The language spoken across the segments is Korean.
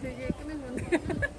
되게 끄는 건데.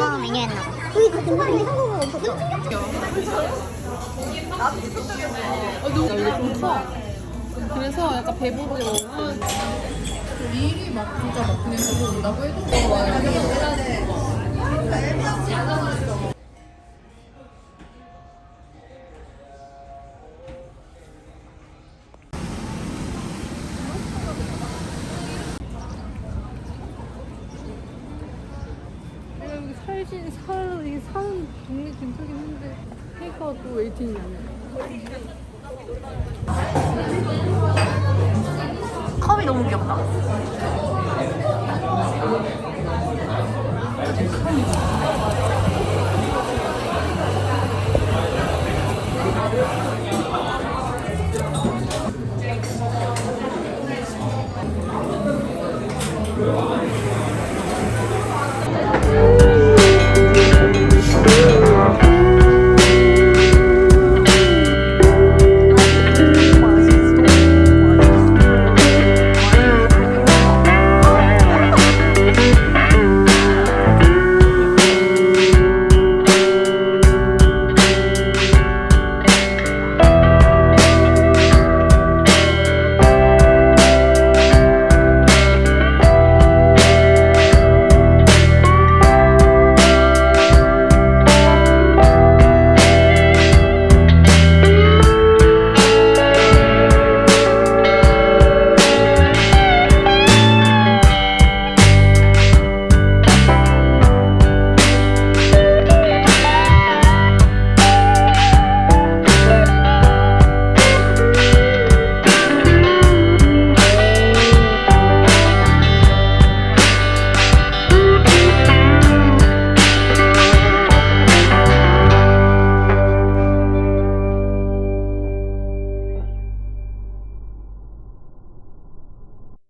어, 영어 메뉴였나 봐. 여기 같은 거 아니야? 한국어 없었어? 어, 너무 이게 좀 커. 그래서 약간 배부르게 먹으면 미리 막 진짜 막 그냥 저거 온다고 해도 내가 살신 살 이게 사는 동네 근처긴 한데 테이크아웃 또 웨이팅이 아니야. 컵이 너무 귀엽다.